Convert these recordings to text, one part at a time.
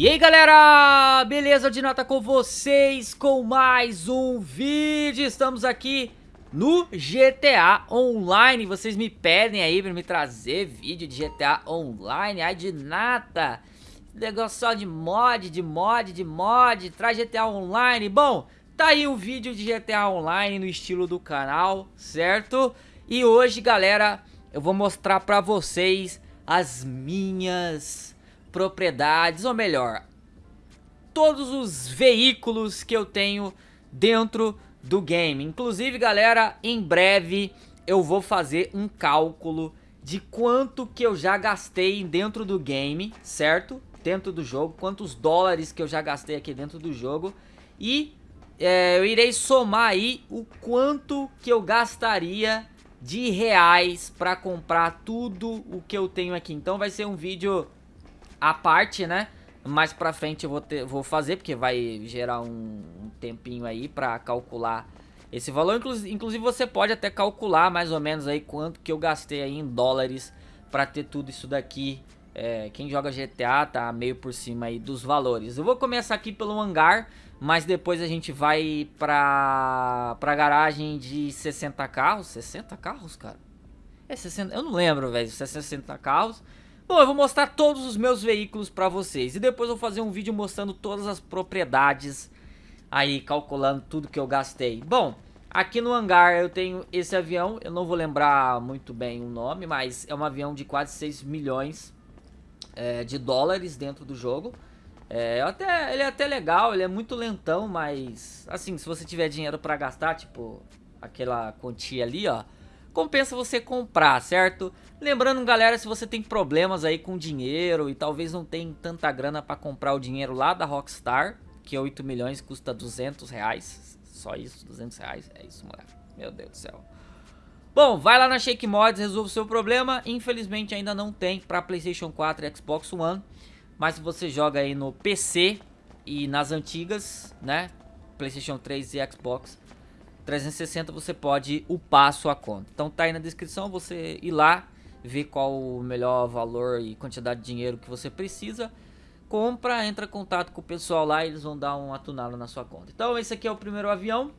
E aí galera, beleza de nota com vocês com mais um vídeo, estamos aqui no GTA Online, vocês me pedem aí pra me trazer vídeo de GTA Online, ai de nata, negócio só de mod, de mod, de mod, traz GTA Online, bom, tá aí um vídeo de GTA Online no estilo do canal, certo? E hoje galera, eu vou mostrar pra vocês as minhas propriedades, ou melhor, todos os veículos que eu tenho dentro do game. Inclusive, galera, em breve eu vou fazer um cálculo de quanto que eu já gastei dentro do game, certo? Dentro do jogo, quantos dólares que eu já gastei aqui dentro do jogo. E é, eu irei somar aí o quanto que eu gastaria de reais para comprar tudo o que eu tenho aqui. Então vai ser um vídeo a parte, né? Mais pra frente eu vou, ter, vou fazer, porque vai gerar um, um tempinho aí pra calcular esse valor. Inclusive, você pode até calcular mais ou menos aí quanto que eu gastei aí em dólares pra ter tudo isso daqui. É, quem joga GTA tá meio por cima aí dos valores. Eu vou começar aqui pelo hangar, mas depois a gente vai pra, pra garagem de 60 carros. 60 carros, cara? É 60, eu não lembro, velho, se é 60 carros. Bom, eu vou mostrar todos os meus veículos pra vocês. E depois eu vou fazer um vídeo mostrando todas as propriedades aí, calculando tudo que eu gastei. Bom, aqui no hangar eu tenho esse avião. Eu não vou lembrar muito bem o nome, mas é um avião de quase 6 milhões é, de dólares dentro do jogo. É, até, ele é até legal, ele é muito lentão, mas assim, se você tiver dinheiro pra gastar, tipo aquela quantia ali, ó compensa você comprar, certo? Lembrando, galera, se você tem problemas aí com dinheiro e talvez não tem tanta grana para comprar o dinheiro lá da Rockstar, que é 8 milhões custa 200 reais, só isso, 200 reais, é isso, moleque, meu Deus do céu. Bom, vai lá na Shake Mods, resolve o seu problema, infelizmente ainda não tem para Playstation 4 e Xbox One, mas se você joga aí no PC e nas antigas, né, Playstation 3 e Xbox, 360 você pode upar a sua conta. Então tá aí na descrição, você ir lá, ver qual o melhor valor e quantidade de dinheiro que você precisa. Compra, entra em contato com o pessoal lá e eles vão dar um atunado na sua conta. Então esse aqui é o primeiro avião.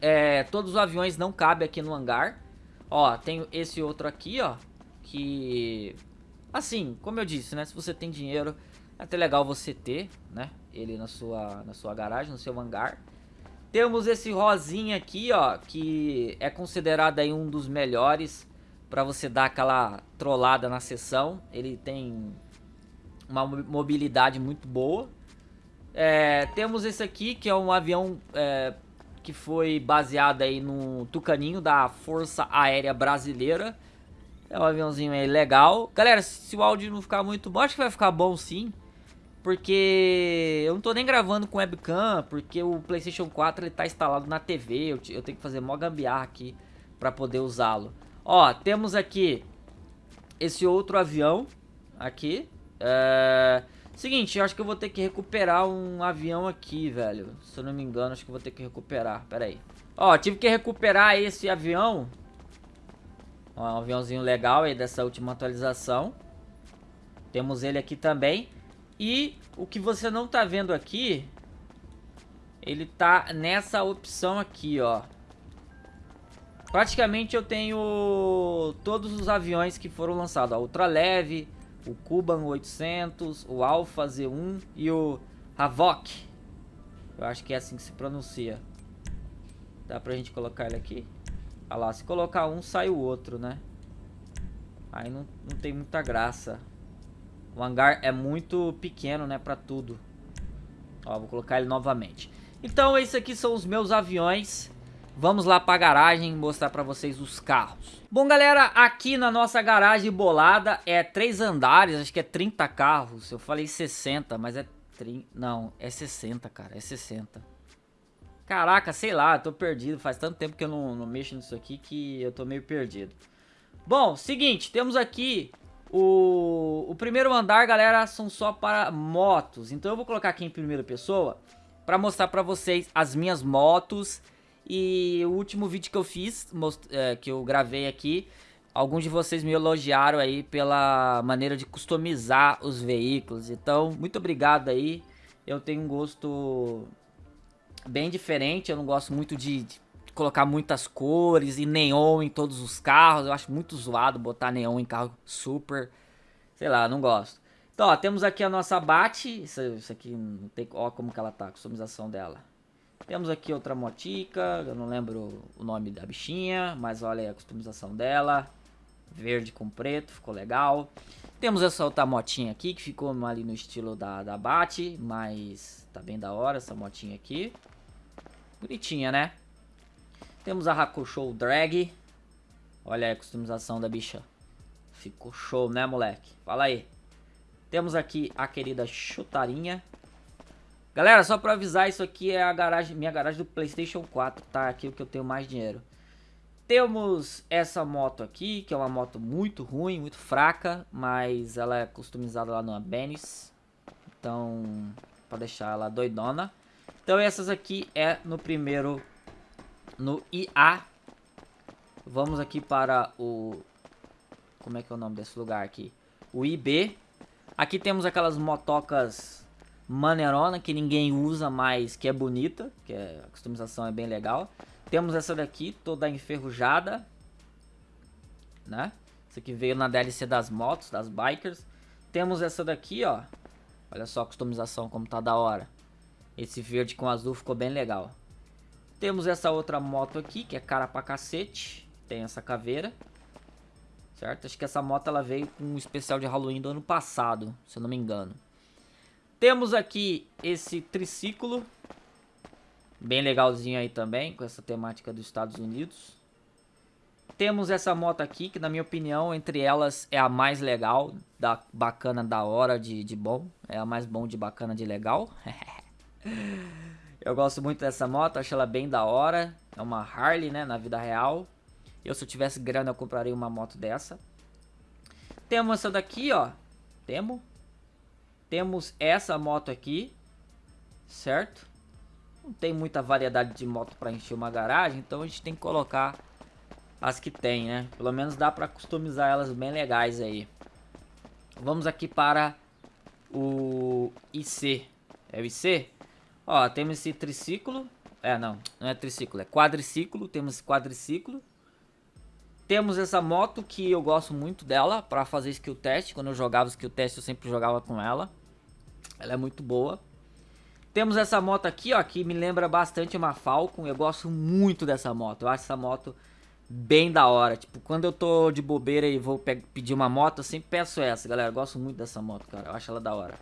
É, todos os aviões não cabem aqui no hangar. Ó, tem esse outro aqui, ó. Que, assim, como eu disse, né? Se você tem dinheiro, é até legal você ter, né? Ele na sua, na sua garagem, no seu hangar. Temos esse rosinha aqui, ó, que é considerado aí um dos melhores para você dar aquela trollada na sessão. Ele tem uma mobilidade muito boa. É, temos esse aqui, que é um avião é, que foi baseado aí no Tucaninho da Força Aérea Brasileira. É um aviãozinho aí legal. Galera, se o áudio não ficar muito bom, acho que vai ficar bom sim. Porque eu não tô nem gravando com webcam, porque o Playstation 4 ele tá instalado na TV, eu, eu tenho que fazer mó gambiarra aqui pra poder usá-lo. Ó, temos aqui esse outro avião aqui. É... Seguinte, eu acho que eu vou ter que recuperar um avião aqui, velho. Se eu não me engano, acho que eu vou ter que recuperar. Pera aí. Ó, tive que recuperar esse avião. Ó, um aviãozinho legal aí dessa última atualização. Temos ele aqui também. E o que você não tá vendo aqui, ele tá nessa opção aqui, ó. Praticamente eu tenho todos os aviões que foram lançados, ó, Ultraleve, o Kuban 800, o Alpha Z1 e o Havok. Eu acho que é assim que se pronuncia. Dá pra gente colocar ele aqui? Olha lá, se colocar um, sai o outro, né? Aí não, não tem muita graça. O hangar é muito pequeno, né, pra tudo. Ó, vou colocar ele novamente. Então, esses aqui são os meus aviões. Vamos lá pra garagem mostrar pra vocês os carros. Bom, galera, aqui na nossa garagem bolada é três andares, acho que é 30 carros. Eu falei 60, mas é 30... Não, é 60, cara, é 60. Caraca, sei lá, tô perdido. Faz tanto tempo que eu não, não mexo nisso aqui que eu tô meio perdido. Bom, seguinte, temos aqui o, o primeiro andar, galera, são só para motos. Então eu vou colocar aqui em primeira pessoa para mostrar para vocês as minhas motos. E o último vídeo que eu fiz, é, que eu gravei aqui, alguns de vocês me elogiaram aí pela maneira de customizar os veículos. Então, muito obrigado aí. Eu tenho um gosto bem diferente. Eu não gosto muito de, de colocar muitas cores e neon em todos os carros. Eu acho muito zoado botar neon em carro super. Sei lá, não gosto. Então, ó, temos aqui a nossa bate. Isso, isso aqui não tem. Ó, como que ela tá, a customização dela. Temos aqui outra motica, eu não lembro o nome da bichinha, mas olha aí a customização dela. Verde com preto, ficou legal. Temos essa outra motinha aqui, que ficou ali no estilo da, da Bate, mas tá bem da hora essa motinha aqui. Bonitinha, né? Temos a Hakusho Drag. Olha aí a customização da bicha. Ficou show, né, moleque? Fala aí. Temos aqui a querida Chutarinha. Galera, só pra avisar, isso aqui é a garagem, minha garagem do Playstation 4, tá? Aqui é o que eu tenho mais dinheiro. Temos essa moto aqui, que é uma moto muito ruim, muito fraca, mas ela é customizada lá no Benis. Então, pra deixar ela doidona. Então essas aqui é no primeiro, no IA. Vamos aqui para o, como é que é o nome desse lugar aqui? O IB. Aqui temos aquelas motocas maneirona que ninguém usa, mas que é bonita, que é, a customização é bem legal. Temos essa daqui, toda enferrujada, né? Essa aqui veio na DLC das motos, das bikers. Temos essa daqui, ó. Olha só a customização como tá da hora. Esse verde com azul ficou bem legal. Temos essa outra moto aqui, que é cara pra cacete. Tem essa caveira. Certo? Acho que essa moto ela veio com um especial de Halloween do ano passado, se eu não me engano. Temos aqui esse triciclo. Bem legalzinho aí também, com essa temática dos Estados Unidos. Temos essa moto aqui, que na minha opinião, entre elas é a mais legal, da bacana, da hora, de, de bom. É a mais bom de bacana, de legal. eu gosto muito dessa moto, acho ela bem da hora. É uma Harley, né, na vida real. Eu, se eu tivesse grana, eu compraria uma moto dessa. Temos essa daqui, ó. Temos. Temos essa moto aqui, certo? Não tem muita variedade de moto para encher uma garagem, então a gente tem que colocar as que tem, né? Pelo menos dá para customizar elas bem legais aí. Vamos aqui para o IC. É o IC? Ó, temos esse triciclo. É, não, não é triciclo, é quadriciclo. Temos esse quadriciclo. Temos essa moto que eu gosto muito dela para fazer skill test. Quando eu jogava skill test eu sempre jogava com ela. Ela é muito boa. Temos essa moto aqui, ó, que me lembra bastante uma Falcon. Eu gosto muito dessa moto. Eu acho essa moto bem da hora. Tipo, quando eu tô de bobeira e vou pedir uma moto, eu sempre peço essa, galera. Eu gosto muito dessa moto, cara. Eu acho ela da hora.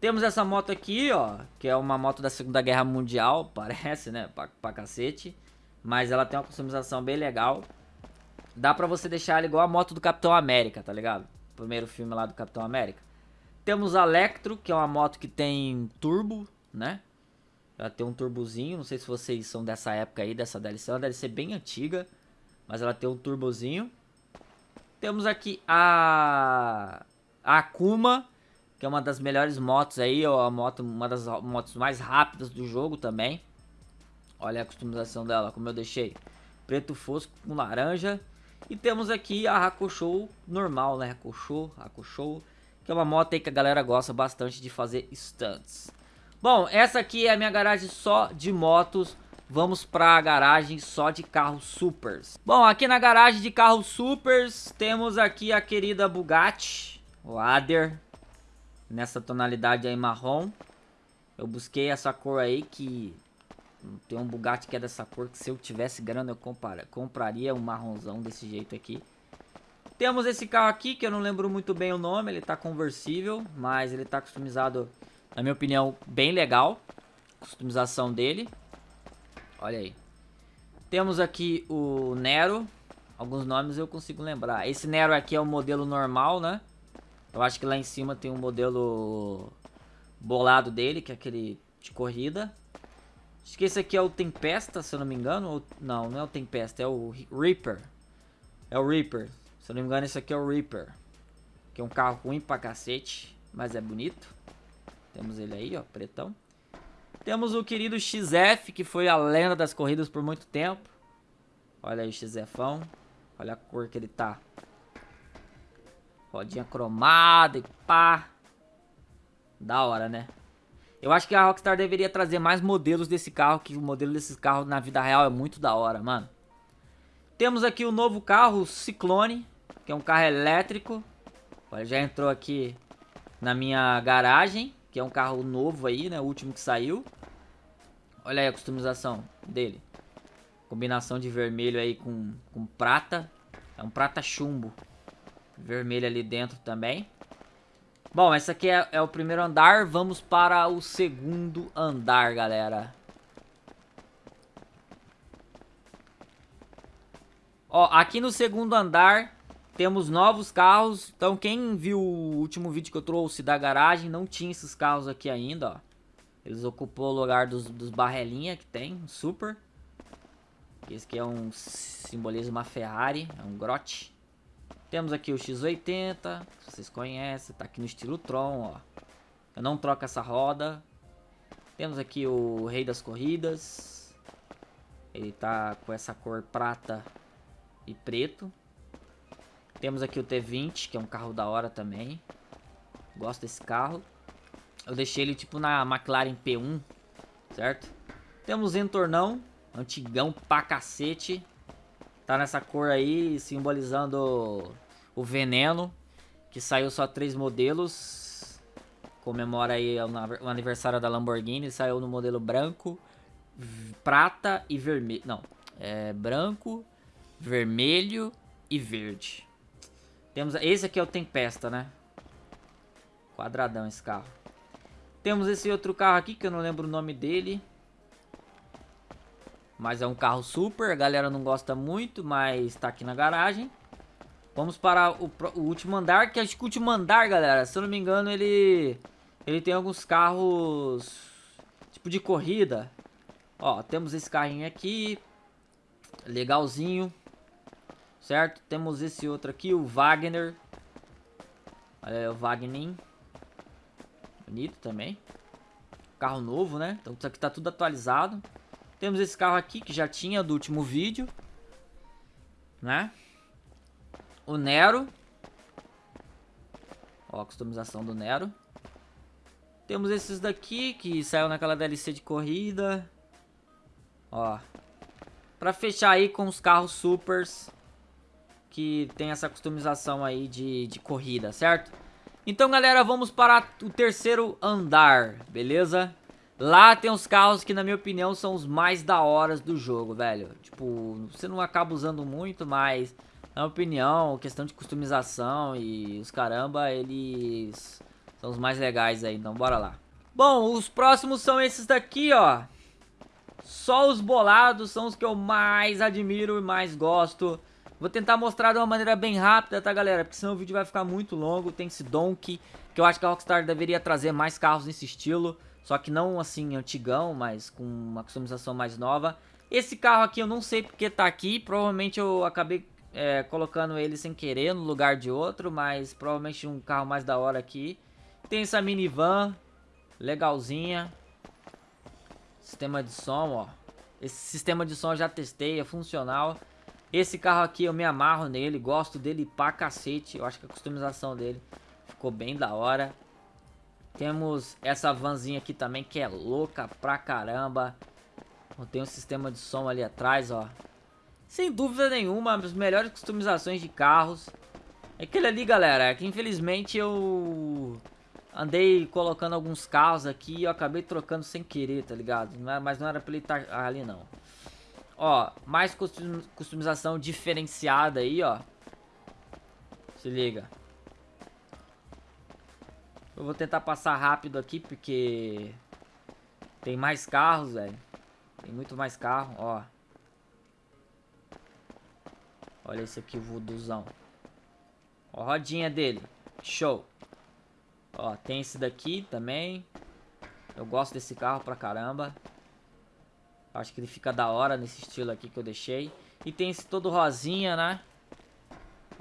Temos essa moto aqui, ó, que é uma moto da Segunda Guerra Mundial, parece, né, pra, pra cacete. Mas ela tem uma customização bem legal. Dá pra você deixar ela igual a moto do Capitão América, tá ligado? Primeiro filme lá do Capitão América. Temos a Electro, que é uma moto que tem turbo, né? Ela tem um turbozinho, não sei se vocês são dessa época aí, dessa DLC. Ela deve ser bem antiga, mas ela tem um turbozinho. Temos aqui a, a Akuma, que é uma das melhores motos aí, ou a moto, uma das motos mais rápidas do jogo também. Olha a customização dela, como eu deixei. Preto fosco com laranja. E temos aqui a Hakusho normal, né? Hakusho, Hakusho que é uma moto aí que a galera gosta bastante de fazer stunts. Bom, essa aqui é a minha garagem só de motos. Vamos para a garagem só de carros supers. Bom, aqui na garagem de carros supers, temos aqui a querida Bugatti, o Ader, nessa tonalidade aí marrom. Eu busquei essa cor aí que tem um Bugatti que é dessa cor que se eu tivesse grana eu compraria um marronzão desse jeito aqui. Temos esse carro aqui, que eu não lembro muito bem o nome, ele tá conversível, mas ele tá customizado, na minha opinião, bem legal. Customização dele. Olha aí. Temos aqui o Nero, alguns nomes eu consigo lembrar. Esse Nero aqui é o modelo normal, né? Eu acho que lá em cima tem um modelo bolado dele, que é aquele de corrida. Acho que esse aqui é o Tempesta, se eu não me engano. Ou, não, não é o Tempesta, é o Reaper. É o Reaper. Se eu não me engano, esse aqui é o Reaper. Que é um carro ruim pra cacete, mas é bonito. Temos ele aí, ó, pretão. Temos o querido XF, que foi a lenda das corridas por muito tempo. Olha aí o XFão. Olha a cor que ele tá. Rodinha cromada e pá. Da hora, né? Eu acho que a Rockstar deveria trazer mais modelos desse carro, que o modelo desses carros na vida real é muito da hora, mano. Temos aqui o novo carro, o Ciclone, que é um carro elétrico. Olha, já entrou aqui na minha garagem, que é um carro novo aí, né? O último que saiu. Olha aí a customização dele. Combinação de vermelho aí com, com prata. É um prata chumbo. Vermelho ali dentro também. Bom, esse aqui é, é o primeiro andar. Vamos para o segundo andar, galera. Ó, aqui no segundo andar temos novos carros. Então quem viu o último vídeo que eu trouxe da garagem, não tinha esses carros aqui ainda, ó. Eles ocupou o lugar dos, dos barrelinha que tem, super. Esse aqui é um simboliza uma Ferrari, é um grote. Temos aqui o X80, vocês conhecem, tá aqui no estilo Tron, ó. Eu não troco essa roda. Temos aqui o Rei das Corridas. Ele tá com essa cor prata e preto. Temos aqui o T20, que é um carro da hora também. Gosto desse carro. Eu deixei ele tipo na McLaren P1, certo? Temos Entornão, antigão pra cacete. Tá nessa cor aí, simbolizando o veneno. Que saiu só três modelos. Comemora aí o aniversário da Lamborghini. Saiu no modelo branco, prata e vermelho. Não, é branco, vermelho e verde. Temos, esse aqui é o Tempesta, né? Quadradão esse carro. Temos esse outro carro aqui que eu não lembro o nome dele. Mas é um carro super, a galera não gosta muito, mas tá aqui na garagem. Vamos para o, o, último andar, que acho que o último andar, galera, se eu não me engano, ele ele tem alguns carros tipo de corrida. Ó, temos esse carrinho aqui, legalzinho, certo? Temos esse outro aqui, o Wagner. Olha o Wagner. Bonito também. Carro novo, né? Então isso aqui tá tudo atualizado. Temos esse carro aqui que já tinha do último vídeo. Né? O Nero. Ó, a customização do Nero. Temos esses daqui que saiu naquela DLC de corrida. Ó. Pra fechar aí com os carros supers. Que tem essa customização aí de, de corrida, certo? Então, galera, vamos para o terceiro andar, beleza? Lá tem os carros que, na minha opinião, são os mais da horas do jogo, velho. Tipo, você não acaba usando muito, mas, na minha opinião, questão de customização e os caramba, eles são os mais legais aí. Então, bora lá. Bom, os próximos são esses daqui, ó. Só os bolados são os que eu mais admiro e mais gosto. Vou tentar mostrar de uma maneira bem rápida, tá, galera? Porque senão o vídeo vai ficar muito longo. Tem esse Donkey, que eu acho que a Rockstar deveria trazer mais carros nesse estilo. Só que não assim antigão, mas com uma customização mais nova. Esse carro aqui eu não sei porque tá aqui. Provavelmente eu acabei é, colocando ele sem querer no lugar de outro. Mas provavelmente um carro mais da hora aqui. Tem essa minivan. Legalzinha. Sistema de som, ó. Esse sistema de som eu já testei, é funcional. Esse carro aqui eu me amarro nele, gosto dele pra cacete. Eu acho que a customização dele ficou bem da hora. Temos essa vanzinha aqui também que é louca pra caramba. Tem um sistema de som ali atrás, ó. Sem dúvida nenhuma, as melhores customizações de carros. É aquele ali, galera, é que infelizmente eu andei colocando alguns carros aqui e eu acabei trocando sem querer, tá ligado? Mas não era pra ele estar ali, não. Ó, mais customização diferenciada aí, ó. Se liga. Eu vou tentar passar rápido aqui, porque... Tem mais carros, velho. Tem muito mais carro, ó. Olha esse aqui, o vooduzão. Ó a rodinha dele. Show. Ó, tem esse daqui também. Eu gosto desse carro pra caramba. Acho que ele fica da hora nesse estilo aqui que eu deixei. E tem esse todo rosinha, né?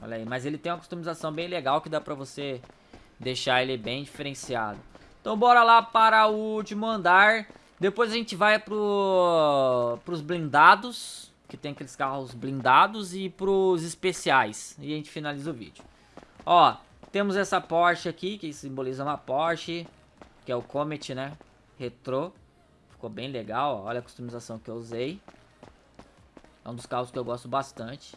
Olha aí, mas ele tem uma customização bem legal que dá pra você deixar ele bem diferenciado. Então bora lá para o último andar. Depois a gente vai pro, pros blindados, que tem aqueles carros blindados, e pros especiais. E a gente finaliza o vídeo. Ó, temos essa Porsche aqui, que simboliza uma Porsche, que é o Comet, né? Retrô. Ficou bem legal, ó. olha a customização que eu usei. É um dos carros que eu gosto bastante.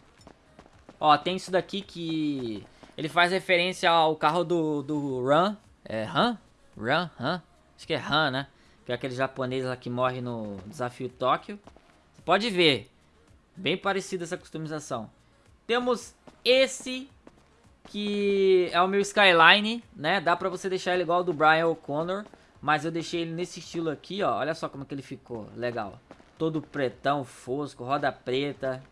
Ó, tem isso daqui que... Ele faz referência ao carro do, do Run. É Run? Run? Run? Acho que é Run, né? Que é aquele japonês lá que morre no Desafio Tóquio. Você pode ver. Bem parecida essa customização. Temos esse que é o meu Skyline, né? Dá pra você deixar ele igual ao do Brian O'Connor. Mas eu deixei ele nesse estilo aqui, ó. Olha só como que ele ficou. Legal. Todo pretão, fosco, roda preta.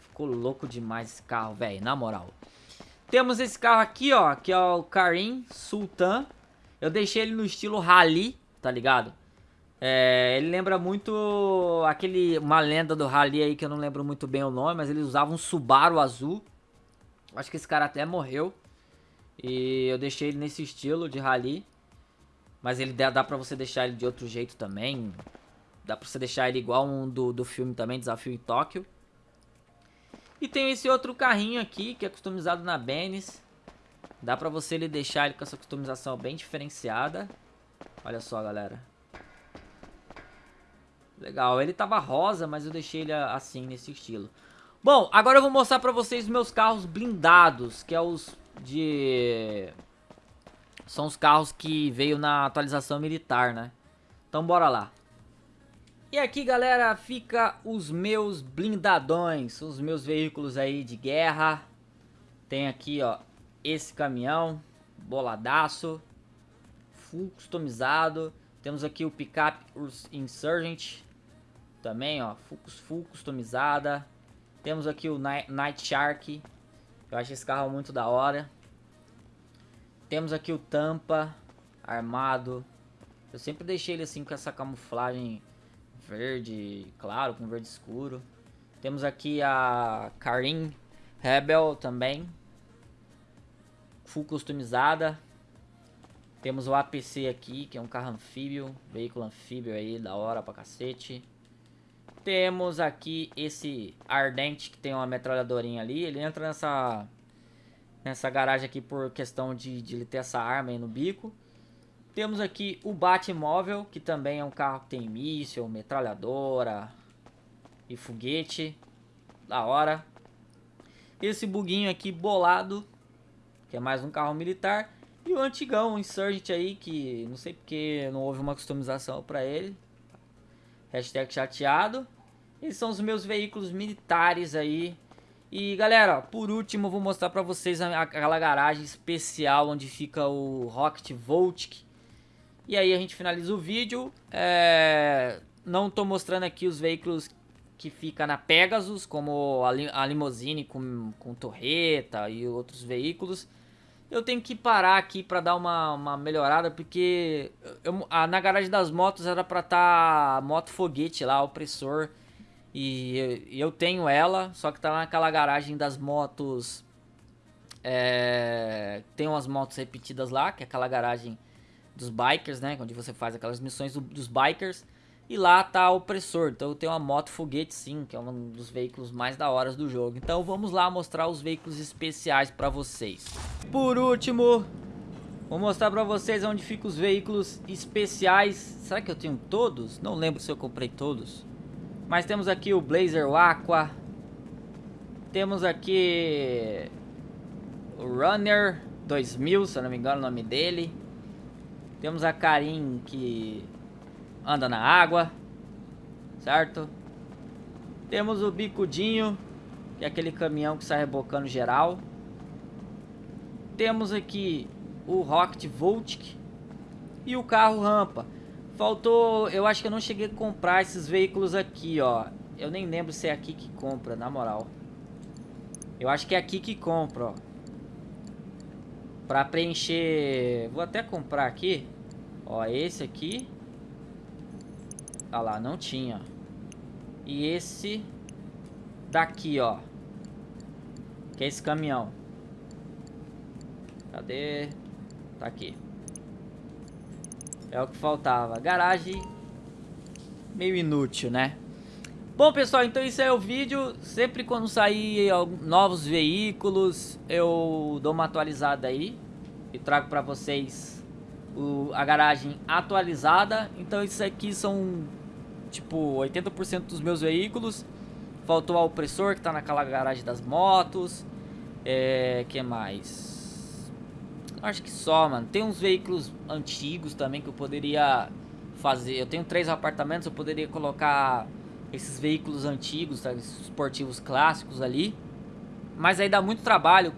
Ficou louco demais esse carro, velho. Na moral. Temos esse carro aqui, ó. Que é o Karim Sultan. Eu deixei ele no estilo Rally, tá ligado? É, ele lembra muito aquele uma lenda do Rally aí que eu não lembro muito bem o nome, mas eles usavam um Subaru azul. Acho que esse cara até morreu. E eu deixei ele nesse estilo de Rally. Mas ele dá, dá pra você deixar ele de outro jeito também. Dá pra você deixar ele igual um do, do filme também, Desafio em Tóquio. E tem esse outro carrinho aqui, que é customizado na Benz. Dá pra você ele deixar ele com essa customização bem diferenciada. Olha só, galera. Legal, ele tava rosa, mas eu deixei ele assim, nesse estilo. Bom, agora eu vou mostrar pra vocês meus carros blindados, que é os de... São os carros que veio na atualização militar, né? Então bora lá. E aqui, galera, fica os meus blindadões, os meus veículos aí de guerra. Tem aqui, ó, esse caminhão, boladaço, full customizado. Temos aqui o picape Insurgent, também, ó, full, full customizada. Temos aqui o Night Shark, eu acho esse carro muito da hora. Temos aqui o Tampa, armado. Eu sempre deixei ele assim com essa camuflagem verde claro, com verde escuro. Temos aqui a Karim Rebel também. Full customizada. Temos o APC aqui, que é um carro anfíbio. Veículo anfíbio aí, da hora pra cacete. Temos aqui esse Ardente, que tem uma metralhadorinha ali. Ele entra nessa nessa garagem aqui por questão de, de ele ter essa arma aí no bico. Temos aqui o Batmóvel, que também é um carro que tem míssil, metralhadora e foguete. Da hora. Esse buguinho aqui bolado, que é mais um carro militar. E o antigão, o Insurgent aí, que não sei porque não houve uma customização para ele. Hashtag chateado. Esses são os meus veículos militares aí e galera, por último eu vou mostrar pra vocês aquela garagem especial onde fica o Rocket Voltic. E aí a gente finaliza o vídeo. É... Não tô mostrando aqui os veículos que fica na Pegasus, como a, li a limousine com, com torreta e outros veículos. Eu tenho que parar aqui pra dar uma, uma melhorada, porque eu, a, na garagem das motos era pra estar tá moto foguete lá, opressor. E eu tenho ela, só que tá naquela garagem das motos. É, tem umas motos repetidas lá, que é aquela garagem dos bikers, né? Onde você faz aquelas missões do, dos bikers. E lá tá o opressor. Então tenho uma moto foguete sim, que é um dos veículos mais da hora do jogo. Então vamos lá mostrar os veículos especiais pra vocês. Por último, vou mostrar pra vocês onde ficam os veículos especiais. Será que eu tenho todos? Não lembro se eu comprei todos. Mas temos aqui o Blazer Aqua. Temos aqui o Runner 2000, se eu não me engano o nome dele. Temos a Karim que anda na água, certo? Temos o Bicudinho, que é aquele caminhão que sai rebocando geral. Temos aqui o Rocket Voltic e o carro rampa. Faltou, eu acho que eu não cheguei a comprar esses veículos aqui, ó. Eu nem lembro se é aqui que compra, na moral. Eu acho que é aqui que compra, ó. Pra preencher... Vou até comprar aqui. Ó, esse aqui. Ah lá, não tinha. E esse daqui, ó. Que é esse caminhão. Cadê? Tá aqui. É o que faltava. Garagem meio inútil, né? Bom, pessoal, então isso é o vídeo. Sempre quando sair novos veículos, eu dou uma atualizada aí e trago para vocês o, a garagem atualizada. Então isso aqui são tipo 80% dos meus veículos. Faltou o opressor que tá naquela garagem das motos. É, que mais? Acho que só, mano. Tem uns veículos antigos também que eu poderia fazer. Eu tenho três apartamentos, eu poderia colocar esses veículos antigos, tá? esportivos clássicos ali. Mas aí dá muito trabalho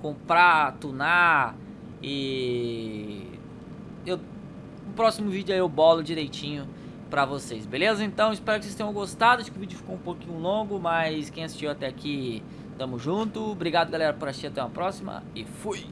comprar, tunar e eu no próximo vídeo aí eu bolo direitinho pra vocês, beleza? Então espero que vocês tenham gostado, acho que o vídeo ficou um pouquinho longo, mas quem assistiu até aqui, tamo junto. Obrigado galera por assistir, até uma próxima e fui!